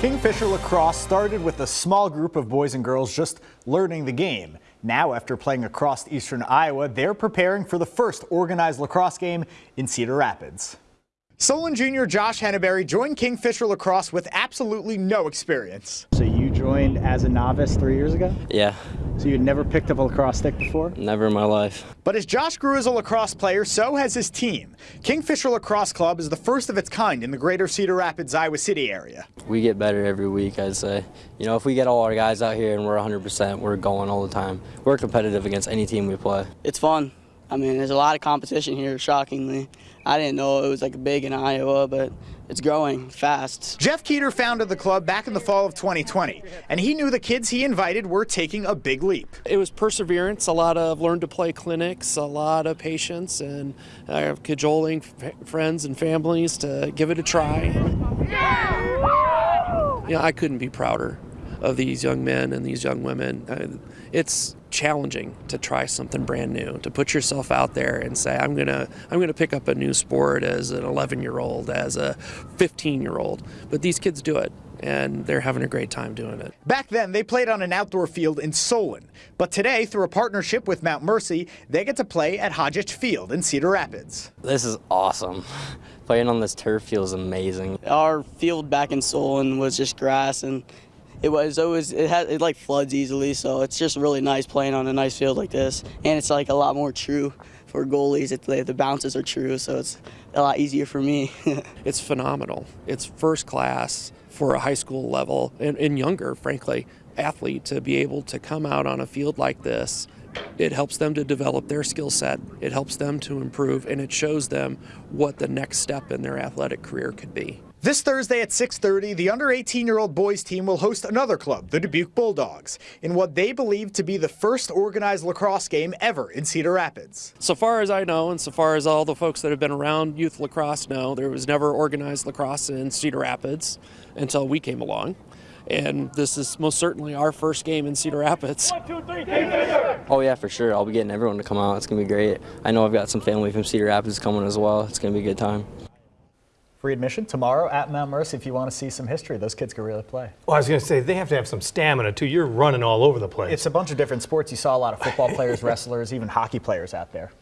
Kingfisher lacrosse started with a small group of boys and girls just learning the game. Now, after playing across eastern Iowa, they're preparing for the first organized lacrosse game in Cedar Rapids. Solon junior Josh Henneberry joined Kingfisher lacrosse with absolutely no experience. So you joined as a novice three years ago? Yeah. So you'd never picked up a lacrosse stick before? Never in my life. But as Josh grew as a lacrosse player, so has his team. Kingfisher Lacrosse Club is the first of its kind in the greater Cedar Rapids, Iowa City area. We get better every week, I'd say. You know, if we get all our guys out here and we're 100%, we're going all the time. We're competitive against any team we play. It's fun. I mean, there's a lot of competition here, shockingly. I didn't know it was like big in Iowa, but it's growing fast. Jeff Keeter founded the club back in the fall of 2020, and he knew the kids he invited were taking a big leap. It was perseverance, a lot of learn to play clinics, a lot of patience, and uh, cajoling friends and families to give it a try. Yeah, I couldn't be prouder of these young men and these young women. Uh, it's challenging to try something brand new, to put yourself out there and say, I'm gonna, I'm gonna pick up a new sport as an 11 year old, as a 15 year old. But these kids do it and they're having a great time doing it. Back then, they played on an outdoor field in Solon. But today, through a partnership with Mount Mercy, they get to play at Hodgetch Field in Cedar Rapids. This is awesome. Playing on this turf feels amazing. Our field back in Solon was just grass and it was always it it like floods easily, so it's just really nice playing on a nice field like this, and it's like a lot more true for goalies. It, the bounces are true, so it's a lot easier for me. it's phenomenal. It's first class for a high school level and, and younger, frankly, athlete to be able to come out on a field like this it helps them to develop their skill set, it helps them to improve, and it shows them what the next step in their athletic career could be. This Thursday at 6:30, the under 18-year-old boys team will host another club, the Dubuque Bulldogs, in what they believe to be the first organized lacrosse game ever in Cedar Rapids. So far as I know, and so far as all the folks that have been around youth lacrosse know, there was never organized lacrosse in Cedar Rapids until we came along. And this is most certainly our first game in Cedar Rapids. One, two, three, oh yeah, for sure. I'll be getting everyone to come out. It's gonna be great. I know I've got some family from Cedar Rapids coming as well. It's gonna be a good time. Free admission tomorrow at Mount Mercy if you want to see some history. Those kids can really play. Well, I was going to say, they have to have some stamina, too. You're running all over the place. It's a bunch of different sports. You saw a lot of football players, wrestlers, even hockey players out there.